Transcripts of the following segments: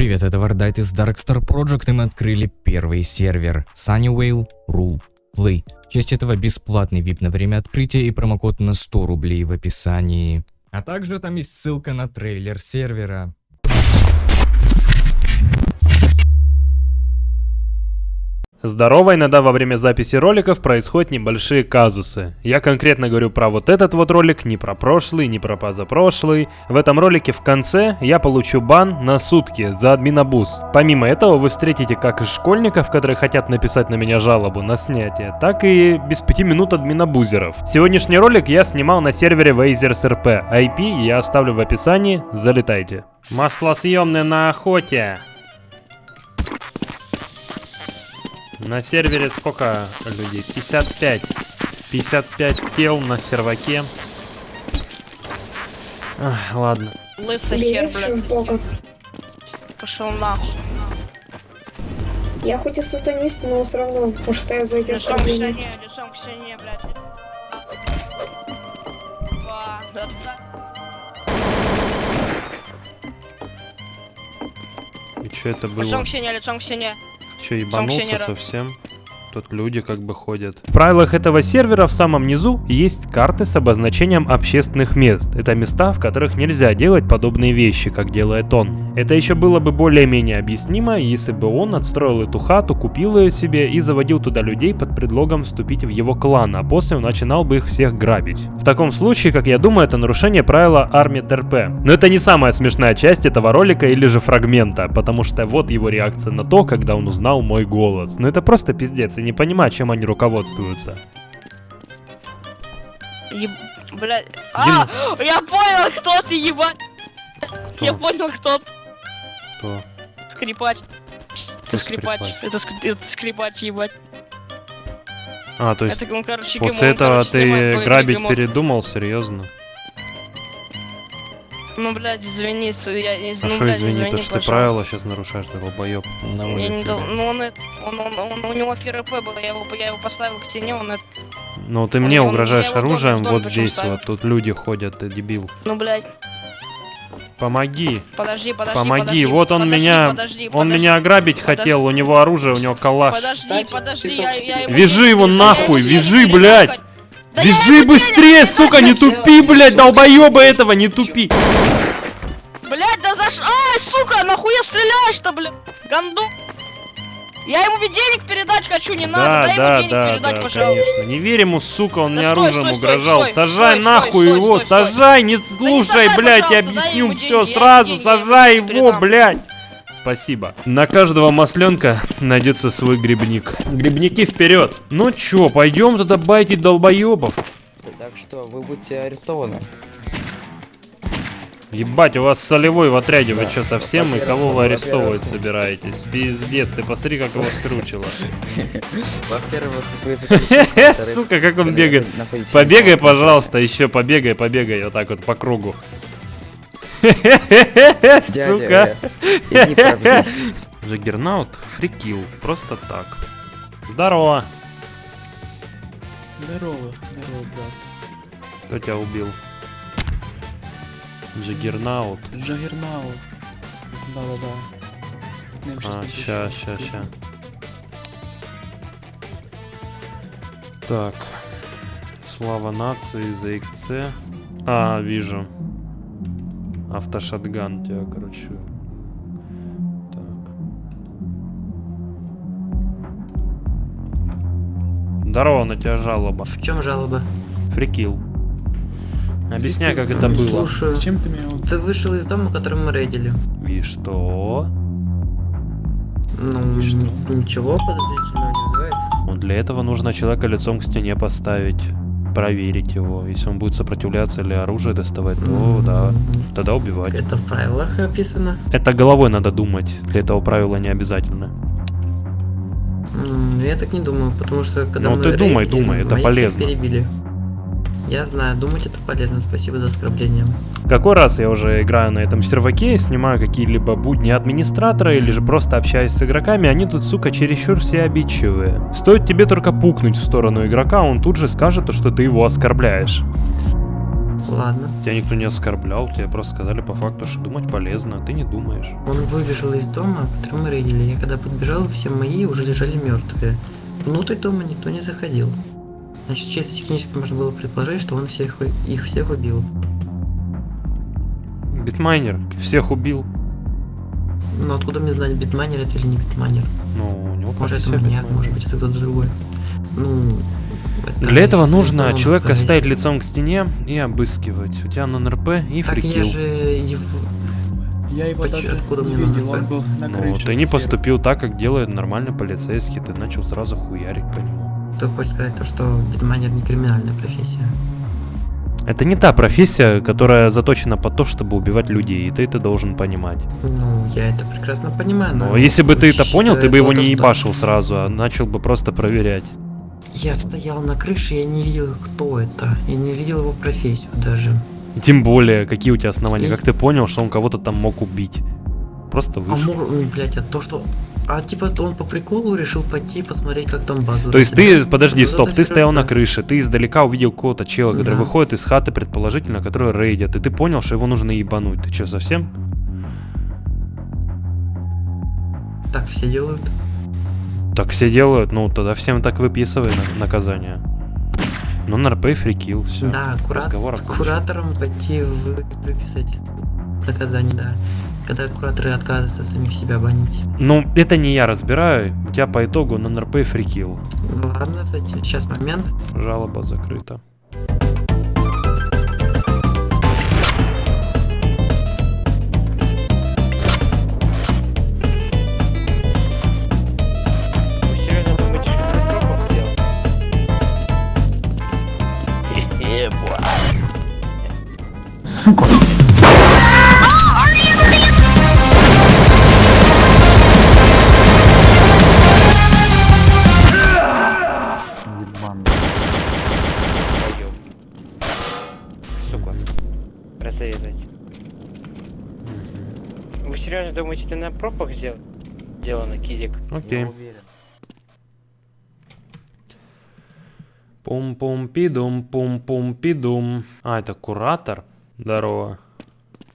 Привет, это Вардайт из Darkstar Project, и мы открыли первый сервер Sunnywale Rule Play. В честь этого бесплатный VIP на время открытия и промокод на 100 рублей в описании. А также там есть ссылка на трейлер сервера. Здорово, иногда во время записи роликов происходят небольшие казусы. Я конкретно говорю про вот этот вот ролик, не про прошлый, не про позапрошлый. В этом ролике в конце я получу бан на сутки за админобуз. Помимо этого вы встретите как и школьников, которые хотят написать на меня жалобу на снятие, так и без 5 минут админобузеров. Сегодняшний ролик я снимал на сервере Wazers RP. IP я оставлю в описании, залетайте. Маслосъемные на охоте. На сервере сколько людей? 55. 55 тел на серваке. Ах, ладно. Лысый хер, блядь. бога. Пошел нахуй. Я хоть и сатанист, но все равно считаю за эти Лицом к оскорбления. лицом к стене, блядь. Ба, да, да. И что это было? Лицом к стене, лицом к стене. Че, ебанулся совсем? Тут люди как бы ходят. В правилах этого сервера в самом низу есть карты с обозначением общественных мест. Это места, в которых нельзя делать подобные вещи, как делает он. Это еще было бы более-менее объяснимо, если бы он отстроил эту хату, купил ее себе и заводил туда людей под предлогом вступить в его клан, а после он начинал бы их всех грабить. В таком случае, как я думаю, это нарушение правила армии ТРП. Но это не самая смешная часть этого ролика или же фрагмента, потому что вот его реакция на то, когда он узнал мой голос. Ну это просто пиздец, и не понимаю, чем они руководствуются. Еб... Блядь. А, я понял, кто ты, ебать. Я понял, кто ты. Кто? Скрипач. Ты скрипач. скрипач? Это, ск- это скрипач, ебать. А, то есть Это, ну, короче, после ему, этого короче, ты грабить ремонт. передумал, серьезно? Ну, блядь, извини, я, из- А ну, что блядь, извини, извини, то что ты правила сейчас нарушаешь, долбоеб. На Я не улице. да. ну он, это- он, он, он- у него ФРП было, я его, я его поставил к стене, он это, Ну ты Он- мне он- угрожаешь оружием вот здесь ставил. вот, тут люди ходят, ты дебил. ну, блядь, Помоги, подожди, подожди, помоги, подожди, вот он подожди, меня, подожди, он подожди, меня ограбить подожди. хотел, у него оружие, у него калаш. Подожди, Кстати, подожди, я, я ему Вяжи его нахуй, вяжи, блядь! Да Вяжи быстрее, сука, не тупи, блядь, долбоеба этого, не тупи. Блядь, да за ш... Ай, сука, нахуя стреляешь-то, блядь? Ганду. Я ему ведь денег передать хочу, не надо, Да, дай да, ему денег да, передать, да, пожалуйста. конечно. Не верь ему, сука, он Да мне стой, оружием стой, угрожал. стой, Сажай стой, нахуй стой, его, стой, стой. сажай, не слушай, сажай, блядь, я объясню все деньги, сразу, деньги, сажай его, передам. блядь. Спасибо. На каждого масленка найдется свой грибник. Грибники вперед. Ну чё, пойдем тогда байтить долбоебов. Так что вы будете арестованы. Ебать, у вас солевой в отряде, вы чё, совсем? И кого вы арестовывать собираетесь? Пиздец, ты посмотри, как его скручило. Во-первых, Сука, как он бегает. Побегай, пожалуйста, еще побегай, побегай, вот так вот по кругу. Сука. э. Джаггернаут фрикил, просто так. Здорово. Здорово, здорово, брат. Кто тебя убил? Джаггернаут. Джаггернаут. Да-да-да. M16 А, ща, ща, ща. Так. Слава нации, ZXC. А, вижу. Автошатган тебя, короче. Так. Здорово, на тебя жалоба. В чем жалоба? Фрикил. Объясняй, как это было. Зачем ты меня. Ты вышел из дома, который мы рейдили. И что? Ну, И что? ничего подозрительного не вызывает. Ну, для этого нужно человека лицом к стене поставить, проверить его. Если он будет сопротивляться или оружие доставать, то М, да, тогда убивать. Это в правилах описано. Это головой надо думать. Для этого правила не обязательно. М, Я так не думаю, потому что когда Ну, мы ты думай, рейдили, думай, это моих всех полезно. перебили. Я знаю, думать это полезно. Спасибо за оскорбление. Какой раз я уже играю на этом серваке, снимаю какие-либо будни администратора или же просто общаюсь с игроками, они тут, сука, чересчур все обидчивые. Стоит тебе только пукнуть в сторону игрока, он тут же скажет, то, что ты его оскорбляешь. Ладно. Тебя никто не оскорблял, тебе просто сказали по факту, что думать полезно, а ты не думаешь. Он выбежал из дома, который мы рейдили. Я когда подбежал, все мои уже лежали мертвые. Внутрь дома никто не заходил. Значит, чисто технически можно было предположить, что он всех, их всех убил. Битмайнер всех убил. Но откуда мне знать, битмайнер это или не битмайнер? Ну, у него Может это маньяк, битмайнер. может быть это кто-то другой. Ну... это, Для этого нужно человека провести. ставить лицом к стене и обыскивать. У тебя нон-РП и Так я фрикил. же его... Я его Почему- даже откуда не мне видел, он был на Ну, крыше. ты не поступил так, как делает нормальный полицейский, ты начал сразу хуярить по нему. Ты хочешь сказать то, что битмайнер не криминальная профессия? Это не та профессия, которая заточена под то, чтобы убивать людей, и ты это должен понимать. Ну, я это прекрасно понимаю, но... Но если бы ты это понял, ты бы его не то, что- ебашил сразу, а начал бы просто проверять. Я стоял на крыше, я не видел, кто это. Я не видел его профессию даже. Тем более, какие у тебя основания, И- как ты понял, что он кого-то там мог убить. Просто А вышел. мор, м, блядь, а то, что... А типа он по приколу решил пойти посмотреть, как там базу То есть ты, подожди, Вот стоп, ты стоял на фигня. крыше, ты издалека увидел какого-то чела, который Да. выходит из хаты, предположительно, который рейдит, и ты понял, что его нужно ебануть. Ты что, совсем? Так все делают. Так все делают, ну тогда всем так выписывай на- наказание. Ну, на РП фрикил, все. да, кура- кураторам пойти вы- выписать наказание, да. Когда кураторы отказываются самих себя банить. Ну, это не я разбираю, у тебя по итогу на НРП фрикил. Ладно, кстати, сейчас момент. Жалоба закрыта. Вы серьезно думаете, ты на пропах сделал? Сделано, кизик. Окей. Пум-пум-пидум, пум-пум-пидум. А, это куратор? Здорово.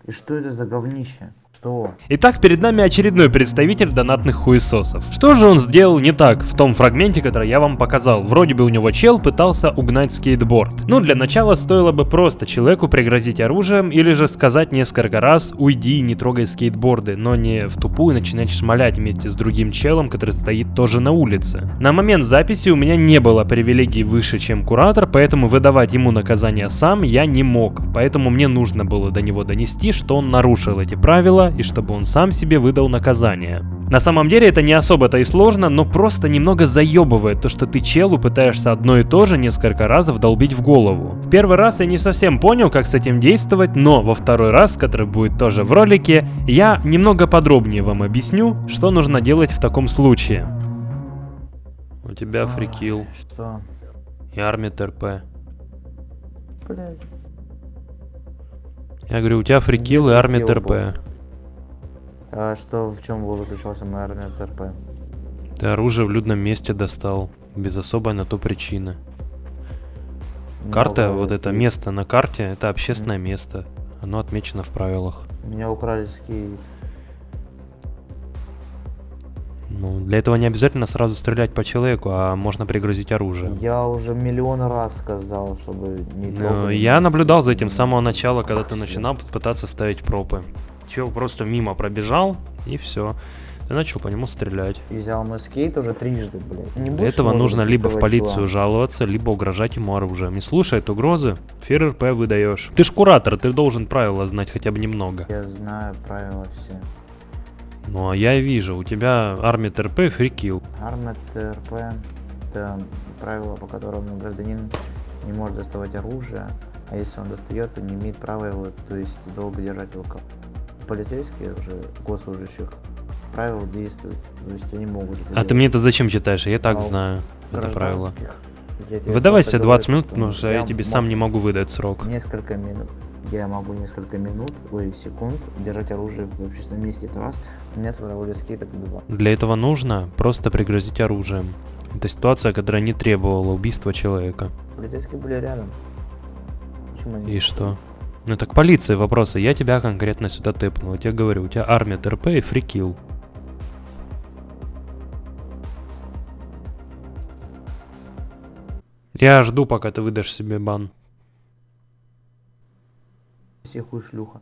И что это за говнище? Что? Итак, перед нами очередной представитель донатных хуесосов. Что же он сделал не так в том фрагменте, который я вам показал? Вроде бы у него чел пытался угнать скейтборд. Ну, для начала стоило бы просто человеку пригрозить оружием или же сказать несколько раз «Уйди, не трогай скейтборды», но не в тупую начинать шмалять вместе с другим челом, который стоит тоже на улице. На момент записи у меня не было привилегий выше, чем куратор, поэтому выдавать ему наказание сам я не мог. Поэтому мне нужно было до него донести, что он нарушил эти правила и чтобы он сам себе выдал наказание. На самом деле это не особо-то и сложно, но просто немного заебывает то, что ты челу пытаешься одно и то же несколько раз вдолбить в голову. В первый раз я не совсем понял, как с этим действовать, но во второй раз, который будет тоже в ролике, я немного подробнее вам объясню, что нужно делать в таком случае. У тебя фрикил Что? и армия ТРП. Блядь. Я говорю, у тебя фрикил и армия ТРП. А что, в чем был заключался армия ТРП? Ты оружие в людном месте достал, без особой на то причины. Меня Карта, украли вот это место на карте, это общественное место. Оно отмечено в правилах. Меня украли скейт. Ну, для этого не обязательно сразу стрелять по человеку, а можно пригрозить оружием. Я уже миллион раз сказал, чтобы не Ну, я наблюдал за этим с самого начала, когда ты начинал пытаться ставить пропы. Чел просто мимо пробежал, и все. Ты начал по нему стрелять. И взял мой скейт уже трижды, блядь. Не Для этого нужно либо в полицию чела. жаловаться, либо угрожать ему оружием. Не слушает угрозы, ФРРП выдаешь. Ты ж куратор, ты должен правила знать хотя бы немного. Я знаю правила все. Ну а я вижу, у тебя армия ТРП фрикил. Армия ТРП это правило, по которому гражданин не может доставать оружие, а если он достает, то не имеет права его, то есть долго держать в руках. Полицейские уже госслужащих правила действуют, то есть они могут. А ты мне это зачем читаешь? Я так А знаю это правило. Выдавай себе 20 говорю, минут, потому что я тебе сам не могу выдать срок. Несколько минут. Я могу несколько минут, ой, секунд держать оружие в общественном месте, это раз. У меня своровали скейт, это два. Для этого нужно просто пригрозить оружием. Это ситуация, которая не требовала убийства человека. Полицейские были рядом. почему не? И что? Ну так полиция вопросы. Я тебя конкретно сюда тэпнул. Я тебе говорю, у тебя армия ТРП и фрикил. Я жду, пока ты выдашь себе бан. Все хуй шлюха.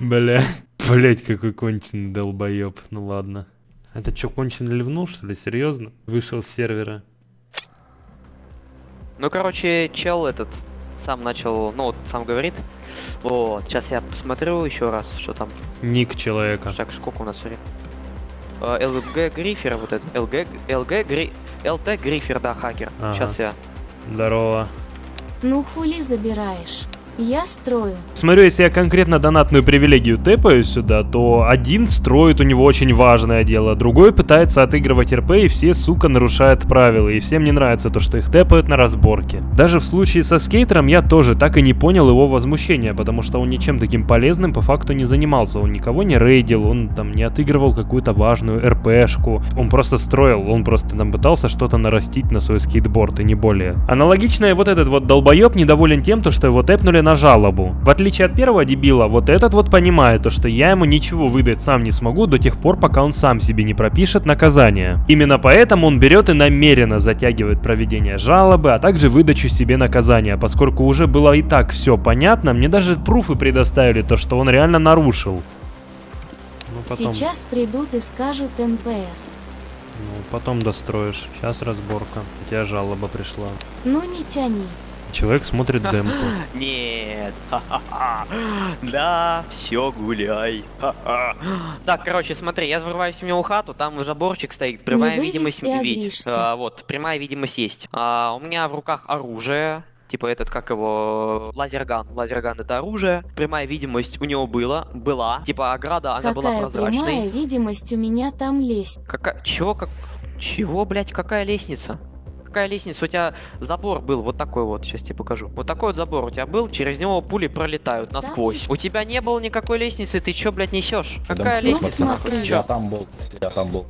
Бля. Блять, какой конченый долбоеб. Ну ладно. Это что, конченый ливнул, что ли? Серьезно? Вышел с сервера. Ну, короче, чел этот сам начал, ну, вот сам говорит. Вот, сейчас я посмотрю еще раз, что там. Ник человека. Так, сколько у нас времени? Э, ЛГ Грифер, вот это. ЛГ, ЛГ Гри... ЛТ Грифер, да, хакер. Ага. Сейчас я... Здорово. Ну хули забираешь? Я строю. Смотрю, если я конкретно донатную привилегию тэпаю сюда, то один строит у него очень важное дело, другой пытается отыгрывать РП и все, сука, нарушают правила, и всем не нравится то, что их тэпают на разборке. Даже в случае со скейтером я тоже так и не понял его возмущения, потому что он ничем таким полезным по факту не занимался, он никого не рейдил, он там не отыгрывал какую-то важную РПшку, он просто строил, он просто там пытался что-то нарастить на свой скейтборд и не более. Аналогично и вот этот вот долбоеб недоволен тем, то, что его тэпнули на жалобу. В отличие от первого дебила, вот этот вот понимает то, что я ему ничего выдать сам не смогу до тех пор, пока он сам себе не пропишет наказание. Именно поэтому он берет и намеренно затягивает проведение жалобы, а также выдачу себе наказания, поскольку уже было и так все понятно, мне даже пруфы предоставили то, что он реально нарушил. Ну потом, Сейчас придут и скажут NPC. ну, потом достроишь. Сейчас разборка. У тебя жалоба пришла. Ну не тяни. Человек смотрит демку. Нет. Да, все, гуляй. Так, короче, смотри, я врываюсь в него хату, там заборчик стоит, прямая вывез видимость видеть. А, вот, прямая видимость есть. А, у меня в руках оружие. Типа этот, как его, лазерган. Лазерган это оружие. Прямая видимость у него была. Была. Типа ограда, она была Какая прямая прозрачной. видимость у меня там лезть. Какая... Чего? Как... Чего, блядь, какая лестница? Какая лестница? У тебя забор был вот такой вот, сейчас тебе покажу. Вот такой вот забор у тебя был, через него пули пролетают насквозь. У тебя не было никакой лестницы, ты чё, блядь, несешь? Какая Ну, лестница? смотри. Чё? там был, я там был.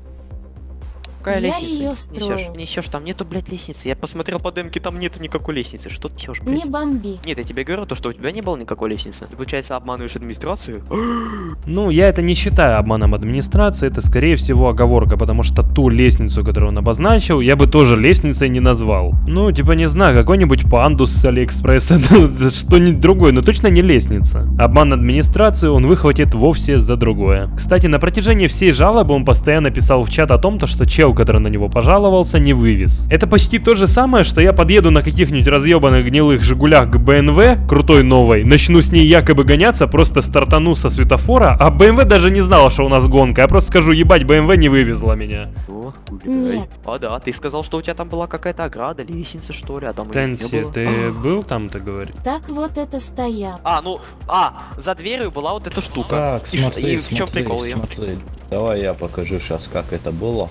Какая Я лестница? её Несешь? строил. Несешь, там нету, блядь, лестницы. Я посмотрел по демке, там нету никакой лестницы. Что ты несешь, блядь? Не бомби. Нет, я тебе говорю то, что у тебя не было никакой лестницы. Ты, получается, обманываешь администрацию? Ну, я это не считаю обманом администрации, это скорее всего оговорка, потому что ту лестницу, которую он обозначил, я бы тоже лестницей не назвал. Ну, типа, не знаю, какой-нибудь пандус с Алиэкспресса, ну, что-нибудь другое, но точно не лестница. Обман администрации он выхватит вовсе за другое. Кстати, на протяжении всей жалобы он постоянно писал в чат о том, то, что чел, который на него пожаловался, не вывез. Это почти то же самое, что я подъеду на каких-нибудь разъебанных гнилых Жигулях к БНВ, крутой новой, начну с ней якобы гоняться, просто стартану со светофора, а БМВ даже не знала, что у нас гонка. Я просто скажу, ебать, БМВ не вывезла меня. О. Нет. А да, ты сказал, что у тебя там была какая-то ограда, лестница, что ли, а там Тенси, ты был там, ты говоришь? Так вот это стоят. А, ну, а, за дверью была вот эта штука. Так, и, смотри, и в чем смотри, прикол смотри. Давай я покажу сейчас, как это было.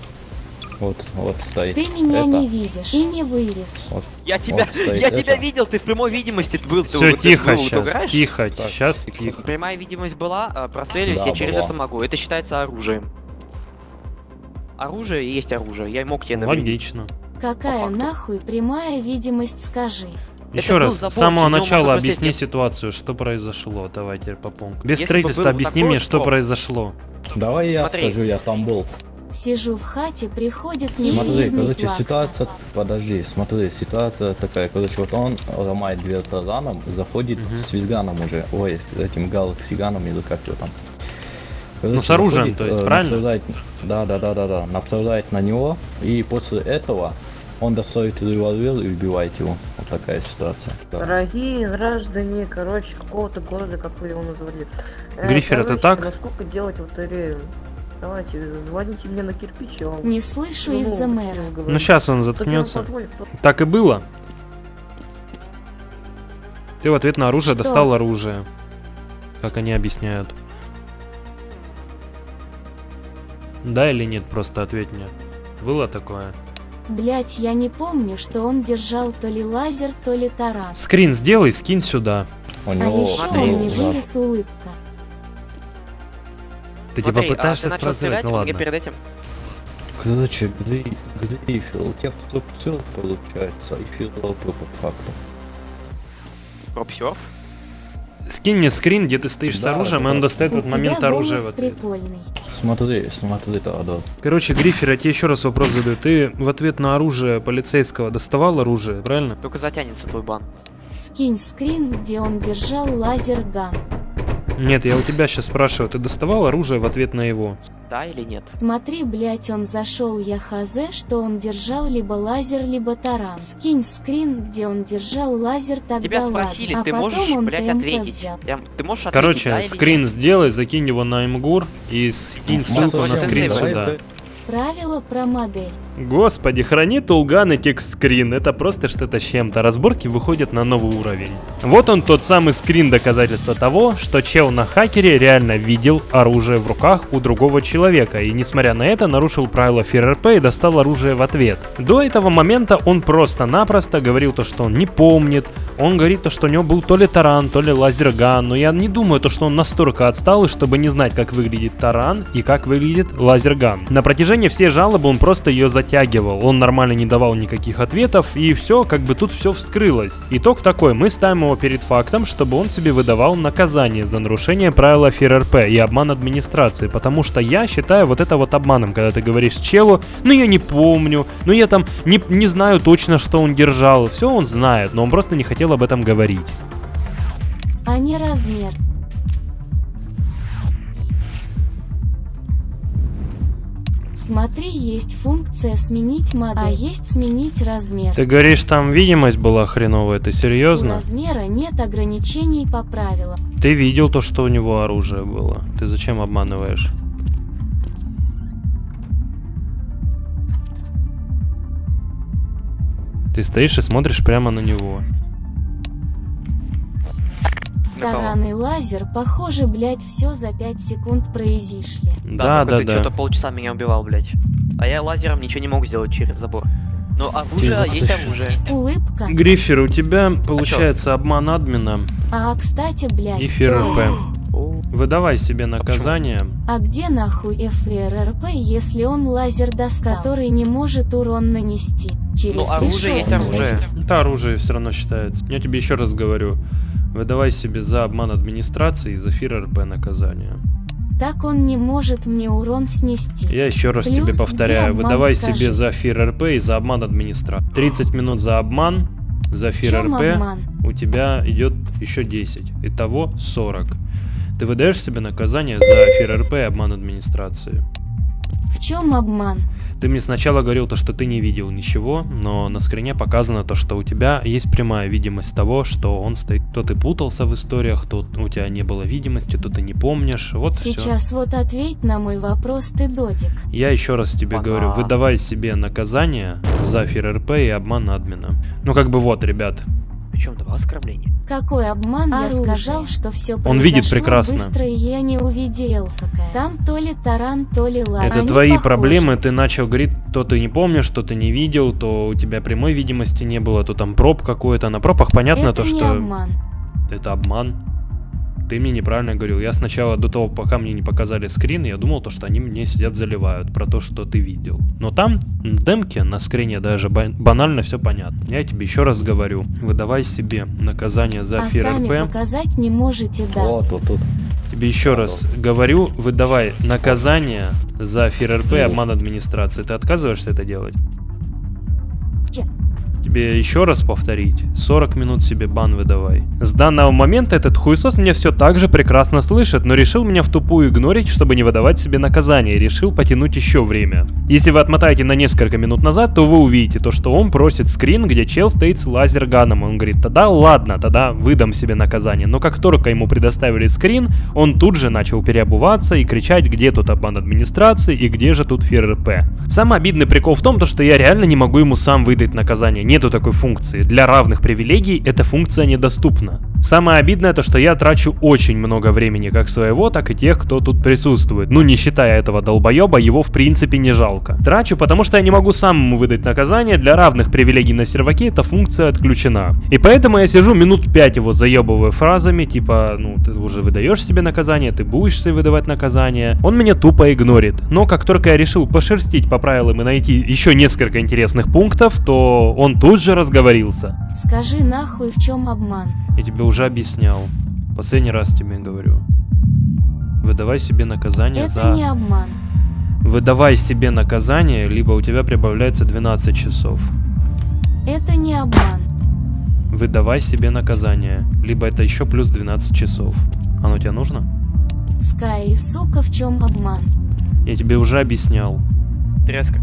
Вот, вот стоит. Ты меня это. не видишь и не вырез. Я тебя, Вот стоит я тебя это. видел, ты в прямой видимости был. ты Все, вот- тихо был, вот сейчас, тихо, Так, сейчас секунду. тихо. Прямая видимость была, а, прострелюсь, Да, я через была. это могу. Это считается оружием. Оружие и есть оружие. Я мог тебе навредить. Логично. Какая нахуй прямая видимость, скажи. Еще раз, с самого начала объясни просесть. ситуацию, что произошло. Давайте по пункту. Без Если строительства объясни мне, что вот- произошло. Давай я Смотри. скажу, я там был. Сижу в хате, приходит Смотри, неизвестный короче, класс. ситуация, подожди, смотри, ситуация такая, короче, вот он ломает дверь тараном, заходит Мгм. с визганом уже, ой, с этим галаксиганом или как его там. Ну, с оружием, то есть, э, правильно? Да, да, да, да, да, нападает на него, и после этого он достает револьвер и убивает его. Вот такая ситуация. Да. Дорогие граждане, короче, какого-то города, как вы его назвали. Э, Грифер, это короче, так? Насколько делать лотерею? Давайте, звоните мне на кирпич, я вам... Не слышу Ну, из-за мэра. говорю. Ну сейчас он заткнется. позволит, кто- Так и было. Ты в ответ на оружие Что? достал оружие. Как они объясняют. Да или нет, просто ответь мне. Было такое? Блять, я не помню, что он держал то ли лазер, то ли таран. Скрин сделай, скинь сюда. У А него еще смотри, он не за- вырез улыбка. Ты Смотри, типа пытаешься а ты начал спросить, стрелять, ну ладно. перед этим... Короче, где, где эфир? У тебя все получается, эфир по факту. Пропсерф? Скинь мне скрин, где ты стоишь с Да, оружием, и он достает в У этот момент тебя оружие в голос ответ. прикольный. Смотри, смотри, да, да. Короче, Грифер, я тебе еще раз вопрос задаю. Ты в ответ на оружие полицейского доставал оружие, правильно? Только затянется твой бан. Скинь скрин, где он держал лазерган. Нет, я у тебя сейчас спрашиваю, ты доставал оружие в ответ на его? Да или нет? Смотри, блять, он зашел, я хз, что он держал либо лазер, либо таран. Скинь скрин, где он держал лазер, тогда Тебя ладно. спросили, А ты потом можешь, он блядь, ТМП ответить. взял. Я- Ты можешь ответить, Короче, да скрин нет? сделай, закинь его на МГУР и скинь ссылку на Масса скрин сюда. Правило про модель. Господи, храни Тулган и текст скрин, это просто что-то с чем-то. Разборки выходят на новый уровень. Вот он тот самый скрин доказательства того, что чел на хакере реально видел оружие в руках у другого человека и несмотря на это нарушил правила ФРРП и достал оружие в ответ. До этого момента он просто-напросто говорил то, что он не помнит, он говорит то, что у него был то ли таран, то ли лазерган, но я не думаю то, что он настолько отстал, чтобы не знать, как выглядит таран и как выглядит лазерган. На протяжении всей жалобы он просто ее затягивал, он нормально не давал никаких ответов, и все, как бы тут все вскрылось. Итог такой, мы ставим его перед фактом, чтобы он себе выдавал наказание за нарушение правила ФРРП и обман администрации, потому что я считаю вот это вот обманом, когда ты говоришь челу, ну я не помню, ну я там не, не знаю точно, что он держал, все он знает, но он просто не хотел об этом говорить. а не размер. Смотри, есть функция сменить модель, а есть сменить размер. Ты говоришь, там видимость была хреновая, ты У серьезно? размера нет ограничений по правилам. Ты видел то, что у него оружие было. Ты зачем обманываешь? Ты стоишь и смотришь прямо на него. На кого? Таран и лазер, похоже, блять, все за 5 секунд произошли. Да, только да, ты да. что-то полчаса меня убивал, блядь. А я лазером ничего не мог сделать через забор. Ну, оружие есть оружие. Улыбка. Гриффер, у тебя получается обман админа А, кстати, блять. и ФРРП. Выдавай себе наказание. А где нахуй ФРРП, если он лазер достал, который не может урон нанести? Через Ну, оружие есть решетку. оружие. Это оружие все равно считается. Я тебе еще раз говорю. Выдавай себе за обман администрации и за ФРРП наказание. Так он не может мне урон снести. Я еще раз Плюс тебе повторяю, выдавай скажи? себе за ФРРП и за обман администрации. 30 минут за обман, за ФРРП обман? у тебя идет еще 10. Итого 40. Ты выдаешь себе наказание за ФРРП и обман администрации. В чем обман? Ты мне сначала говорил то, что ты не видел ничего, но на скрине показано то, что у тебя есть прямая видимость того, что он стоит. То ты путался в историях, то у тебя не было видимости, то ты не помнишь. Вот все. Сейчас вот ответь на мой вопрос, ты додик. Я еще раз тебе Ага. говорю, выдавай себе наказание за ФРРП и обман админа. Ну как бы вот, ребят. Причем два оскорбления. Какой обман? Я сказал, что все Он видит прекрасно. быстро, и я не увидел какая. Там то ли таран, то ли лазер. Это Они твои похожи. проблемы, ты начал говорить, то ты не помнишь, то ты не видел, то у тебя прямой видимости не было, то там проб какой-то. На пробах понятно Это то, не что обман. это обман. Ты мне неправильно говорил. Я сначала, до того, пока мне не показали скрин, я думал, то, что они мне сидят заливают про то, что ты видел. Но там, на демке, на скрине даже ба- банально все понятно. Я тебе еще раз говорю, выдавай себе наказание за а сами ФРРП. показать не можете, да? Вот, вот тут. Тебе еще раз говорю, выдавай наказание за ФРРП и обман администрации. Ты отказываешься это делать? Тебе еще раз повторить. 40 минут себе бан выдавай. С данного момента этот хуесос меня все так же прекрасно слышит, но решил меня в тупую игнорить, чтобы не выдавать себе наказание, и решил потянуть еще время. Если вы отмотаете на несколько минут назад, то вы увидите то, что он просит скрин, где чел стоит с лазерганом. Он говорит, тогда ладно, тогда выдам себе наказание. Но как только ему предоставили скрин, он тут же начал переобуваться и кричать, где тут обман администрации и где же тут ФРРП. Самый обидный прикол в том, то, что я реально не могу ему сам выдать наказание. Нету такой функции. Для равных привилегий эта функция недоступна. Самое обидное то, что я трачу очень много времени как своего, так и тех, кто тут присутствует. Ну, не считая этого долбоеба, его в принципе не жалко. Трачу, потому что я не могу сам ему выдать наказание, для равных привилегий на серваке эта функция отключена. И поэтому я сижу минут 5 его заебываю фразами, типа, ну, ты уже выдаешь себе наказание, ты будешь себе выдавать наказание. Он меня тупо игнорит. Но как только я решил пошерстить по правилам и найти еще несколько интересных пунктов, то он тут же разговорился. Скажи нахуй в чем обман. Я тебе уже объяснял. Последний раз тебе говорю. Выдавай себе наказание Это за... не обман. Выдавай себе наказание, либо у тебя прибавляется 12 часов. Это не обман. Выдавай себе наказание, либо это еще плюс 12 часов. Оно тебе нужно? Скай, сука, в чем обман? Я тебе уже объяснял. Треска.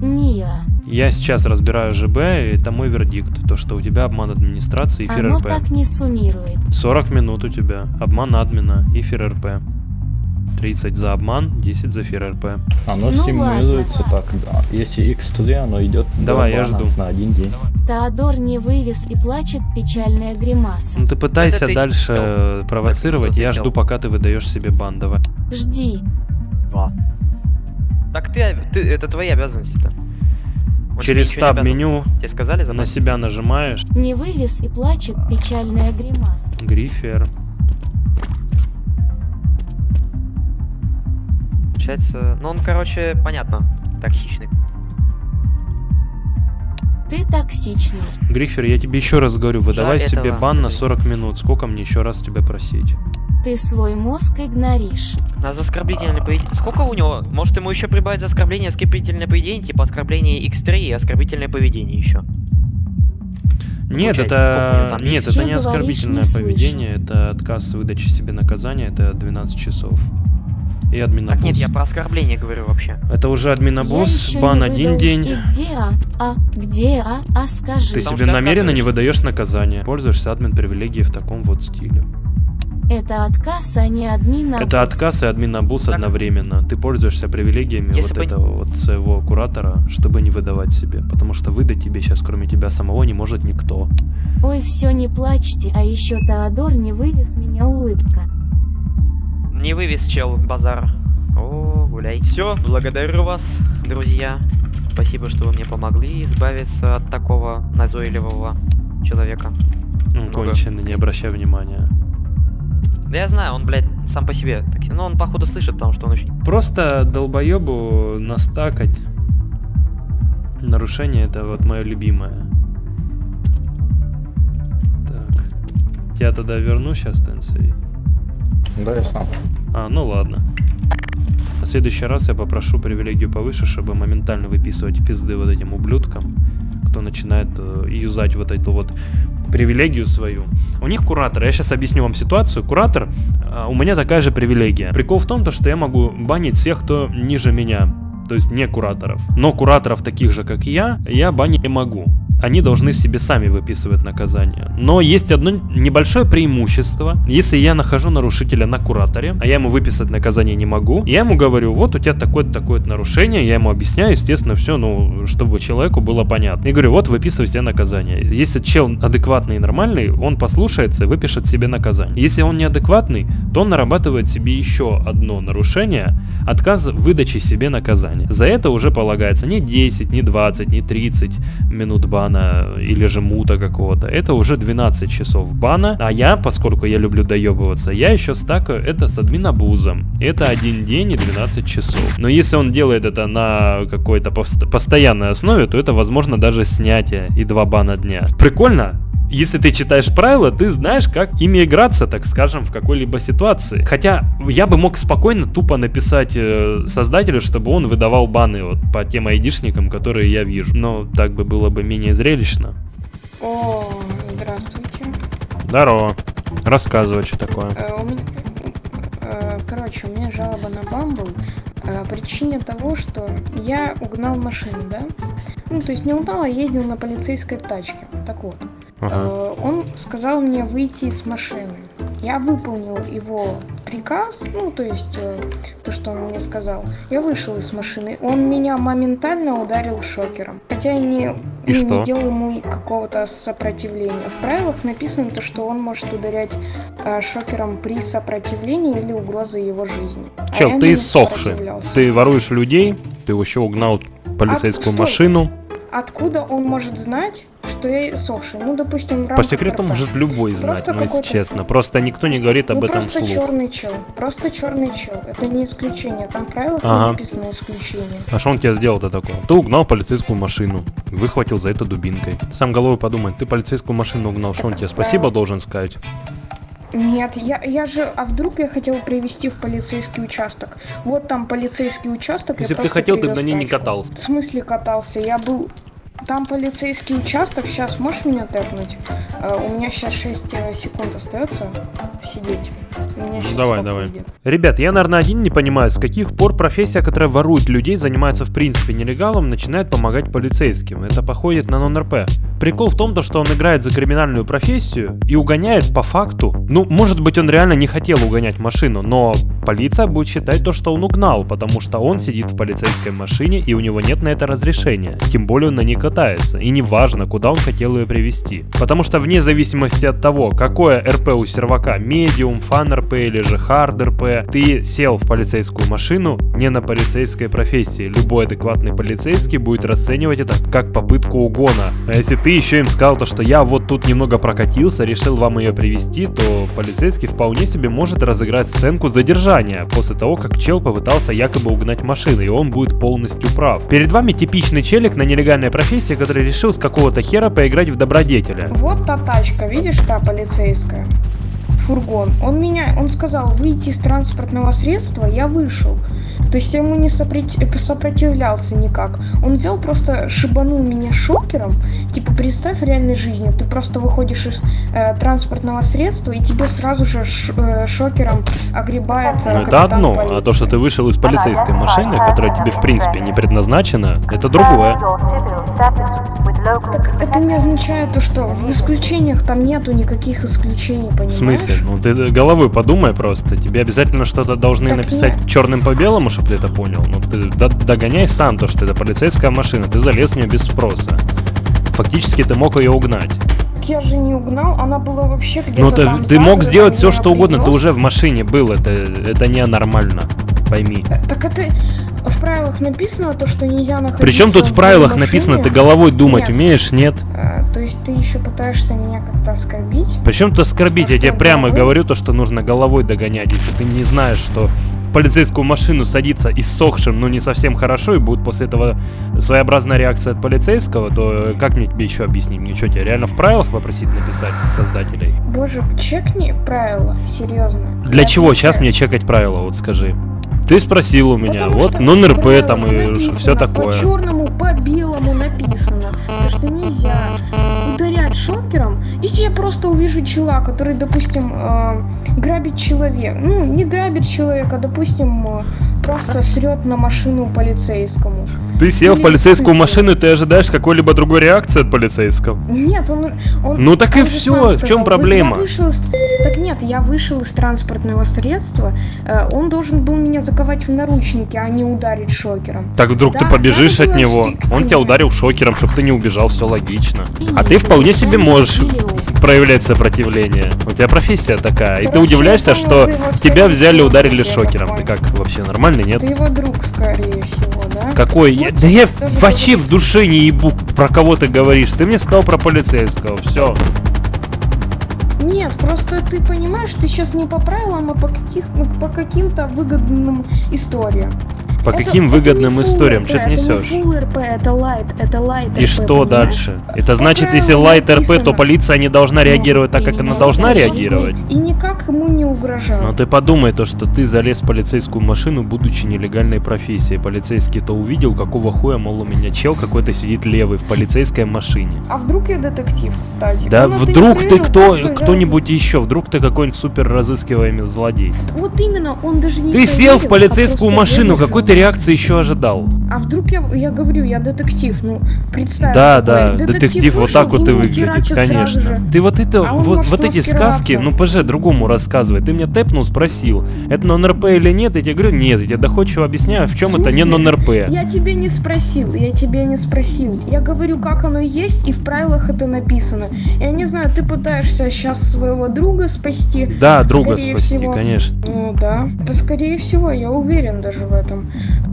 Не я. Я сейчас разбираю ЖБ, и это мой вердикт. То, что у тебя обман администрации и эфир Оно РП. так не суммирует. 40 минут у тебя. Обман админа, эфир РП. 30 за обман, 10 за эфир РП. Оно Ну стимулируется так, да. Если x3, оно идет Давай, я жду. на один день. Теодор не вывез и плачет печальная гримаса. Ну ты пытайся Это ты дальше делал. э, провоцировать, я ты жду, пока ты выдаешь себе бан, давай. Жди. Так ты, ты это твои обязанности-то. Тебе Через ничего не таб обязан. меню Тебе сказали за на себя нажимаешь, Не вывез и плачет печальная гримаса. грифер. Получается, ну он, короче, понятно, токсичный. Ты токсичный. Грифер, я тебе еще раз говорю, выдавай Жаль себе этого. бан на 40 минут. Сколько мне еще раз тебя просить? Ты свой мозг игноришь. За оскорбительное поведение... Сколько у него? Может ему еще прибавить за оскорбление оскорбительное поведение, типа оскорбление x3 и оскорбительное поведение еще? Нет, Получается, сколько у это нет, это не оскорбительное не слышу. поведение, это отказ в выдаче себе наказания, это 12 часов. И админобус. Так нет, я про оскорбление говорю вообще. Это уже админобус, бан один день. И где А? А? Где А? А скажи. Ты Потому себе намеренно не выдаешь наказание. Пользуешься админ привилегией в таком вот стиле. Это отказ, а не админ Это отказ и админобус Так. одновременно. Ты пользуешься привилегиями Если вот бы- этого вот своего куратора, чтобы не выдавать себе. Потому что выдать тебе сейчас, кроме тебя самого, не может никто. Ой, все не плачьте, а еще Теодор не вывез меня улыбка. Не вывез чел базар. О, гуляй. Все, благодарю вас, друзья. Спасибо, что вы мне помогли избавиться от такого назойливого человека. Ну, конченый, не обращай внимания. Да я знаю, он, блядь, сам по себе. Так, ну, он, походу, слышит, потому что он очень... Просто долбоебу настакать. Нарушение это вот мое любимое. Так. Я тогда верну сейчас, Тенсей. Да, я сам. А, ну ладно. На следующий раз я попрошу привилегию повыше, чтобы моментально выписывать пизды вот этим ублюдкам, кто начинает э, юзать вот эту вот привилегию свою. У них куратор, я сейчас объясню вам ситуацию. Куратор, а, у меня такая же привилегия. Прикол в том, то, что я могу банить всех, кто ниже меня. То есть не кураторов. Но кураторов таких же, как я, я банить не могу. Они должны себе сами выписывать наказание. Но есть одно небольшое преимущество. Если я нахожу нарушителя на кураторе, а я ему выписать наказание не могу, я ему говорю, вот у тебя такое-то такое нарушение, я ему объясняю, естественно, все, ну, чтобы человеку было понятно. И говорю, вот выписывай себе наказание. Если чел адекватный и нормальный, он послушается и выпишет себе наказание. Если он неадекватный, то он нарабатывает себе еще одно нарушение, отказ в выдаче себе наказания. За это уже полагается не 10, не 20, не 30 минут бана или же мута какого-то. Это уже 12 часов бана. А я, поскольку я люблю доебываться, я еще стакаю это с админобузом. Это один день и 12 часов. Но если он делает это на какой-то пост- постоянной основе, то это возможно даже снятие и два бана дня. Прикольно? Если ты читаешь правила, ты знаешь, как ими играться, так скажем, в какой-либо ситуации. Хотя я бы мог спокойно тупо написать э, создателю, чтобы он выдавал баны вот по тем айдишникам, которые я вижу. Но так бы было бы менее зрелищно. О, здравствуйте. Здорово. Рассказывай, что такое. Э, у меня- э, Короче, у меня жалоба на Бамбл о причине того, что я угнал машину, да? Ну, то есть не угнал, а ездил на полицейской тачке. Так вот. Ага. Э, Он сказал мне выйти из машины. Я выполнил его приказ, ну, то есть э, то, что он мне сказал, я вышел из машины. Он меня моментально ударил шокером. Хотя я не, И ну, не делал ему какого-то сопротивления. В правилах написано то, что он может ударять э, шокером при сопротивлении или угрозе его жизни. А Чел, я ты иссохший. Ты воруешь людей, ты еще угнал полицейскую стой. машину. Откуда он может знать, что я иссохший? Ну, допустим, в По секрету РП. может любой знать, Просто ну если честно. Просто никто не говорит об ну, этом просто вслух. черный чел. Просто черный чел. Это не исключение. Там в правилах Ага. написано исключение. А что он тебе сделал-то такое? Ты угнал полицейскую машину, выхватил за это дубинкой. Сам головой подумай, ты полицейскую машину угнал, что он тебе спасибо должен сказать? Нет, я, я же... А вдруг я хотел привести в полицейский участок? Вот там полицейский участок. Если бы ты хотел, ты бы на ней не катался. В смысле катался? Я был... Там полицейский участок. Сейчас можешь меня тэпнуть? Э, у меня сейчас 6 секунд остается сидеть. У меня щас Ну, давай, давай. выйдет. Ребят, я, наверное, один не понимаю, с каких пор профессия, которая ворует людей, занимается в принципе нелегалом, начинает помогать полицейским. Это походит на нон-РП. Прикол в том, то, что он играет за криминальную профессию и угоняет по факту. Ну, может быть, он реально не хотел угонять машину, но полиция будет считать то, что он угнал, потому что он сидит в полицейской машине и у него нет на это разрешения. Тем более он на ней катается. И неважно, куда он хотел ее привести. Потому что вне зависимости от того, какое РП у сервака, medium, fun RP или же hard RP, ты сел в полицейскую машину не на полицейской профессии. Любой адекватный полицейский будет расценивать это как попытку угона. А если ты еще им сказал то, что я вот тут немного прокатился, решил вам ее привести, то полицейский вполне себе может разыграть сценку задержания после того, как чел попытался якобы угнать машину, и он будет полностью прав. Перед вами типичный челик на нелегальной профессии, который решил с какого-то хера поиграть в добродетеля. Вот та тачка, видишь, та полицейская? Фургон. Он меня, он сказал выйти из транспортного средства, я вышел. То есть я ему не сопроти- сопротивлялся никак. Он взял просто шибанул меня шокером. Типа представь в реальной жизни, ты просто выходишь из э, транспортного средства и тебе сразу же ш- э, шокером огребает. э, Ну это одно, а полиции. то, что ты вышел из полицейской машины, которая тебе в принципе не предназначена, это другое. Так это не означает то, что в исключениях там нету никаких исключений, В понимаешь? Смысле? Ну ты головой подумай просто. Тебе обязательно что-то должны Так написать черным по белому, чтобы ты это понял. Ну ты догоняй сам то, что это полицейская машина. Ты залез в нее без спроса. Фактически ты мог ее угнать. Я же не угнал, она была вообще где-то Ну ты, там ты мог сделать все, что угодно. Ты уже в машине был. Это, это не нормально. Пойми. Так это в правилах написано то, что нельзя находиться Причем тут в правилах машине? написано, ты головой думать Нет. умеешь, нет? А, то есть ты еще пытаешься меня как-то оскорбить? Причем тут оскорбить, я что, тебе прямо головой? говорю то, что нужно головой догонять. Если ты не знаешь, что полицейскую машину садиться иссохшим, ну не совсем хорошо, и будет после этого своеобразная реакция от полицейского, то э, как мне тебе еще объяснить? Мне что, тебе реально в правилах попросить написать создателей? Боже, чекни правила, серьезно. Для Я чего сейчас отвечаю. мне чекать правила, вот скажи? Ты спросил у меня, Потому вот нон-РП в там и все такое. По черному, по белому написано, то, что нельзя ударять шокером, если я просто увижу чела, который, допустим, э, грабит человека. Ну, не грабит человека, допустим, э, просто срет на машину полицейскому. Ты сел в Или полицейскую цифры. машину, и ты ожидаешь какой-либо другой реакции от полицейского? Нет, он... он Ну так и он всё, сам в «Вы- проблема?» вышел из- Так нет, я вышел из транспортного средства, э, он должен был меня заковать в наручники, а не ударить шокером. Так вдруг ты Да, побежишь надо от было него, он тебя ударил шокером, чтобы ты не убежал, все логично. А ты вполне себе можешь проявлять сопротивление. У тебя профессия такая, и ты Короче, удивляешься, я что ты тебя взяли, ударили я шокером. Ты как, вообще нормальный, нет? Ты его друг, скорее всего, да? Какой? Я- Вот да я вообще в душе не ебу, про кого ты говоришь. Ты мне сказал про полицейского, все. Нет, просто ты понимаешь, ты сейчас не по правилам, а по, каких, ну, по каким-то выгодным историям. По Это- каким это выгодным историям? Что ты несешь? RP, это light, это light И RP, что понимаешь? дальше? Это значит, если правилам лайт РП, то написано. полиция не должна реагировать так, как она должна реагировать? И никак ему не угрожал. Но ты подумай то, что ты залез в полицейскую машину, будучи нелегальной профессией. Полицейский-то увидел, какого хуя, мол, у меня чел какой-то сидит левый в полицейской машине. А вдруг я детектив, кстати? Да это не вдруг ты проверил, кто, кто-нибудь еще, вдруг ты какой-нибудь супер разыскиваемый злодей. за- Вот именно, он даже не Ты сел в а полицейскую машину, заехал. Ты реакции еще ожидал? А вдруг я, я говорю, я детектив, ну, представь. Да, такой да, детектив вот вышел так вот и выглядит, конечно. Ты вот это, А вот, вот эти сказки, ну ПЖ другому рассказывай. Ты меня тэпнул, спросил, это нон-РП или нет? Я тебе говорю, нет. Я тебе доходчиво объясняю, в чем В это не нон-РП. Я тебе не спросил, я тебе не спросил. Я говорю, как оно есть, и в правилах это написано. Я не знаю, ты пытаешься сейчас своего друга спасти. Да, друга спасти, всего. конечно. Ну да. Да скорее всего, я уверен даже в этом.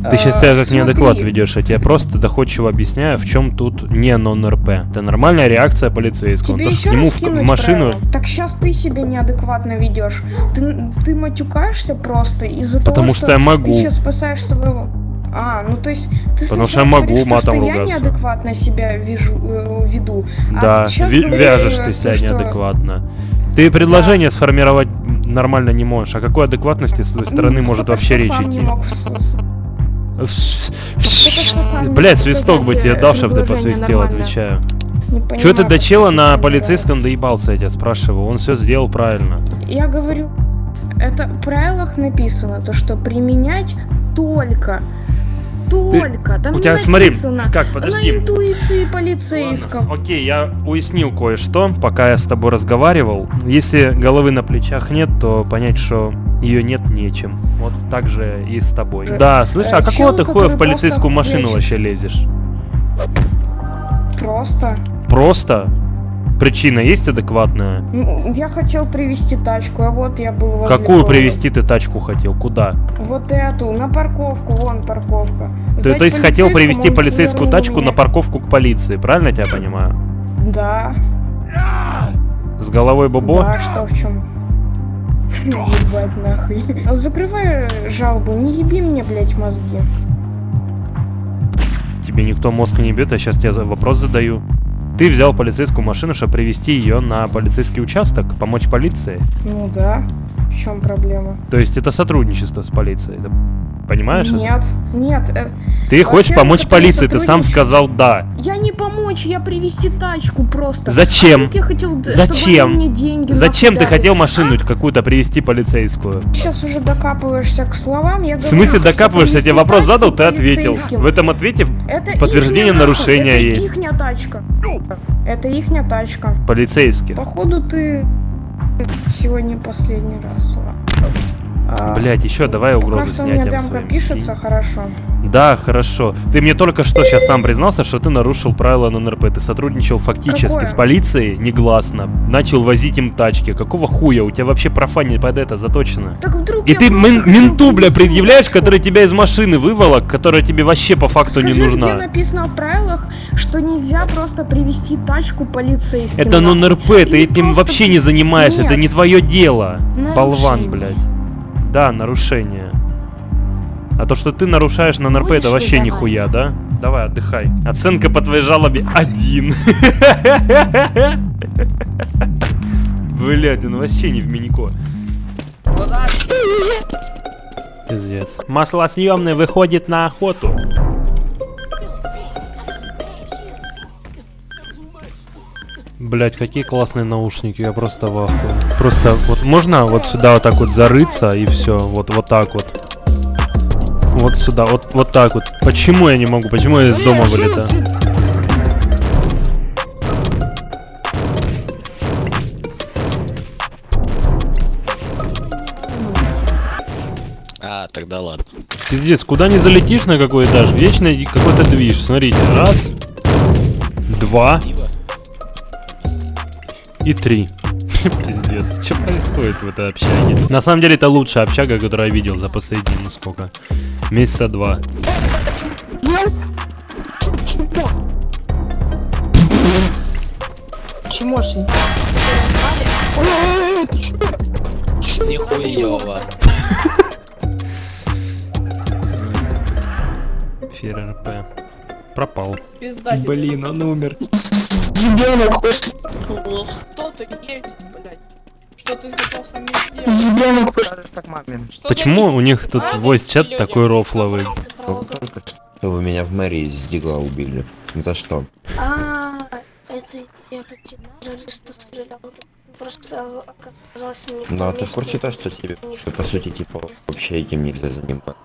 Ты сейчас А, себя как неадекват ведешь, я тебе просто доходчиво объясняю, в чем тут не нон-РП. Это нормальная реакция полицейского. Тебе что еще к нему в, машину... правила? Так сейчас ты себя неадекватно ведешь. Ты, ты матюкаешься просто из-за Потому того, что я могу. ты сейчас спасаешь своего... А, ну то есть ты Потому что я могу говоришь, то, матом что я ругаться. неадекватно себя вижу, э, веду. а Да, щас ви- говоришь, вяжешь э, ты то, себя что- неадекватно. Ты предложение сформировать нормально не можешь. О какой адекватности с твоей стороны Ну, может вообще что речь сам не идти? мог Блять, свисток бы тебе дал, чтобы ты посвистел, отвечаю. Че ты до чела ты на полицейском доебался, я тебя спрашиваю? Он все сделал правильно. Я говорю, это в правилах написано, то что применять только. Только. Там у тебя, смотри, как, подожди. На интуиции полицейского. Окей, я уяснил кое-что, пока я с тобой разговаривал. Если головы на плечах нет, то понять, что ее нет нечем. Вот так же и с тобой. Да, слышь, а Э, какого ты хуя в полицейскую машину вообще лезешь? Просто. Просто? Причина есть адекватная? Я хотел привезти тачку, а вот я был возле Какую дома. привезти ты тачку хотел? Куда? Вот эту, на парковку, вон парковка. Ты, Сдать то есть хотел привезти полицейскую тачку меня. на парковку к полиции, правильно я тебя понимаю? Да. С головой Бобо? Да, что в чем? Ебать нахуй. Закрывай жалобу, не еби мне, блять, мозги. Тебе никто мозг не бьет, я сейчас тебе вопрос задаю. Ты взял полицейскую машину, чтобы привести ее на полицейский участок, помочь полиции. Ну да. В чем проблема? То есть это сотрудничество с полицией. Понимаешь? это? Нет, нет. э, Ты хочешь помочь это полиции, ты сам сказал да. Я не помочь, я привезти тачку просто. Зачем? А хотел, д- Зачем? мне деньги Зачем ты хотел машину какую-то привести полицейскую? Сейчас уже докапываешься к словам. Я В смысле говорю, докапываешься? Я тебе привезти вопрос задал, ты ответил. В этом ответе Это подтверждение нарушения нахуй, есть. Это ихняя тачка. Это ихняя тачка. полицейских. Походу ты сегодня последний раз. А, Блять, еще давай Пока угрозы что у меня снятием демка своим. пишется, хорошо. Да, хорошо. Ты мне только что сейчас сам признался, что ты нарушил правила НРП. Ты сотрудничал фактически Какое? с полицией негласно. Начал возить им тачки. Какого хуя? У тебя вообще профа не под это заточено. Так вдруг И ты мен- менту, бля, предъявляешь, тачку. который тебя из машины выволок, которая тебе вообще по факту Скажи, не где нужна. написано в правилах, что нельзя просто привести тачку полицейским. Это нахуй? нон-РП, ты этим просто вообще не занимаешься, это Нет. не твое дело. Болван, Нарушение. блядь. Да, нарушение. А то, что ты нарушаешь на НРП, это вообще нихуя, да? Давай, отдыхай. Оценка по твоей жалобе один. Блять, он вообще не в минико. Пиздец. Маслосъемный выходит на охоту. Блять, какие классные наушники, я просто в ахуе. Просто вот можно вот сюда вот так вот зарыться и все, вот вот так вот. Вот сюда, вот вот так вот. Почему я не могу? Почему я из дома вылетаю? А, тогда ладно. Пиздец, куда не залетишь на какой этаж, вечно какой-то движ. Смотрите, раз, два и три. Пиздец, что происходит в этой общаге? На самом деле это лучшая общага, которую я видел за последние, ну сколько? Месяца два. Чмошень. Нихуево. Фер РП. Пропал. Блин, он умер. Ребенок, Кто ты есть, блядь? Что ты хотел со мной сделать? Что Почему у них тут А, voice чат люди. такой рофловый? Только что вы меня в мэрии из Дигла убили. За что? А, это я хотел журналистов стрелял. Просто оказалось не в Ну а ты в курсе то, что тебе, по сути, типа, вообще этим нельзя заниматься?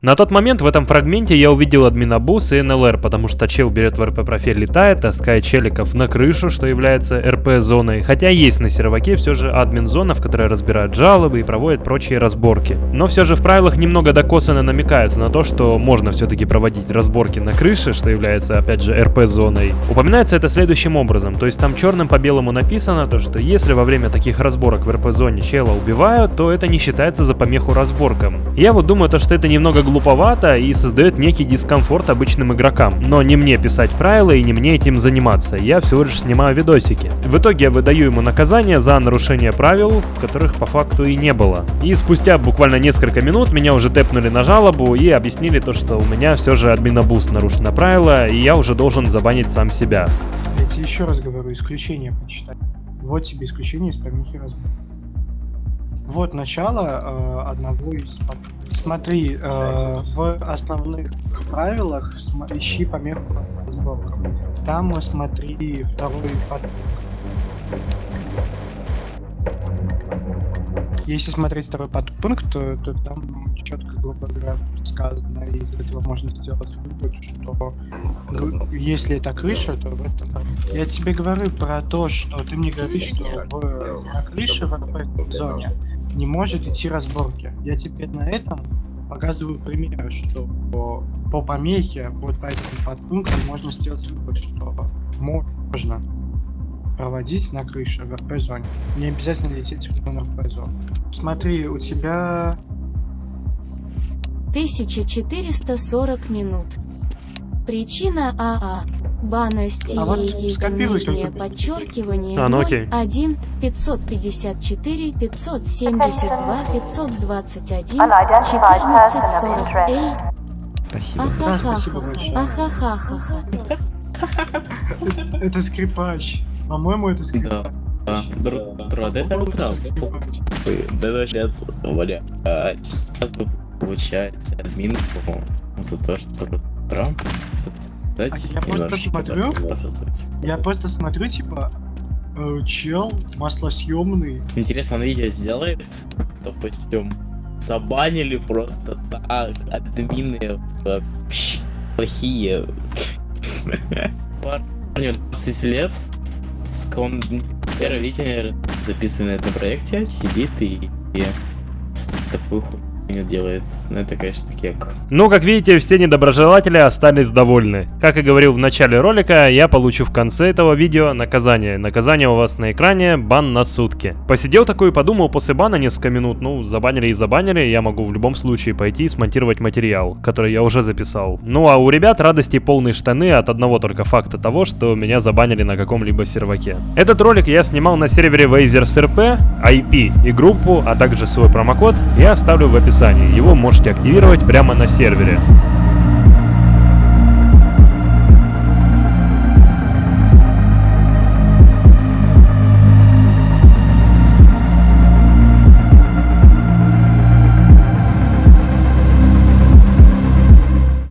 На тот момент в этом фрагменте я увидел админа бус и НЛР, потому что чел берет в РП профиль, летает, таскает челиков на крышу, что является РП-зоной, хотя есть на серваке все же админ-зона, в которой разбирают жалобы и проводят прочие разборки. Но все же в правилах немного докосано намекается на то, что можно все-таки проводить разборки на крыше, что является опять же РП-зоной. Упоминается это следующим образом, то есть там черным по белому написано то, что если во время таких разборок в РП-зоне чела убивают, то это не считается за помеху разборкам. Я вот думаю то, что это немного глуповато и создает некий дискомфорт обычным игрокам. Но не мне писать правила и не мне этим заниматься, я всего лишь снимаю видосики. В итоге я выдаю ему наказание за нарушение правил, которых по факту и не было. И спустя буквально несколько минут меня уже тэпнули на жалобу и объяснили то, что у меня все же админобуст нарушено правило, и я уже должен забанить сам себя. Я тебе еще раз говорю, исключение почитай. Вот тебе исключение из помехи разбора. Вот начало э, одного из... Смотри, э, в основных правилах ищи помеху разборкам. Там э, смотри второй подпункт. Если смотреть второй подпункт, то, то там четко, грубо говоря, сказано, из этого можно сделать вывод, что ну, если это крыша, то в этом... Я тебе говорю про то, что ты мне говоришь, что в, на крыше в РП-зоне не может идти разборки. Я тебе на этом показываю пример, что по, по помехе, вот по этому подпункту можно сделать вывод, что можно проводить на крыше в РП-зоне. Не обязательно лететь в РП-зону. Смотри, у тебя 1440 минут. Причина АА. Бана А вот нижнее подчеркивание А, ну окей. 1 554 572 521 Unidentified person of 1440 Эй, Спасибо. Да, спасибо большое. ахахаха. это скрипач. По-моему, это скрипач. Да, друг, друг, это скрипач. Да сейчас, блядь, сейчас бы получается админку за то, что Трамп создать Я просто смотрю. Я просто смотрю, типа, э, чел маслосъемный. Интересно, он видео сделает? Допустим, забанили просто так, админы вообще плохие. Парню 20 лет, с ком первое видео записанное на этом проекте, сидит и, и такую хуйню делает. Ну это, конечно, кек. Ну, как видите, все недоброжелатели остались довольны. Как и говорил в начале ролика, я получу в конце этого видео наказание. Наказание у вас на экране, бан на сутки. Посидел такой и подумал после бана несколько минут, ну, забанили и забанили, я могу в любом случае пойти и смонтировать материал, который я уже записал. Ну, а у ребят радости полные штаны от одного только факта того, что меня забанили на каком-либо серваке. Этот ролик я снимал на сервере Wazers RP, IP и группу, а также свой промокод я оставлю в описании. Его можете активировать прямо на сервере.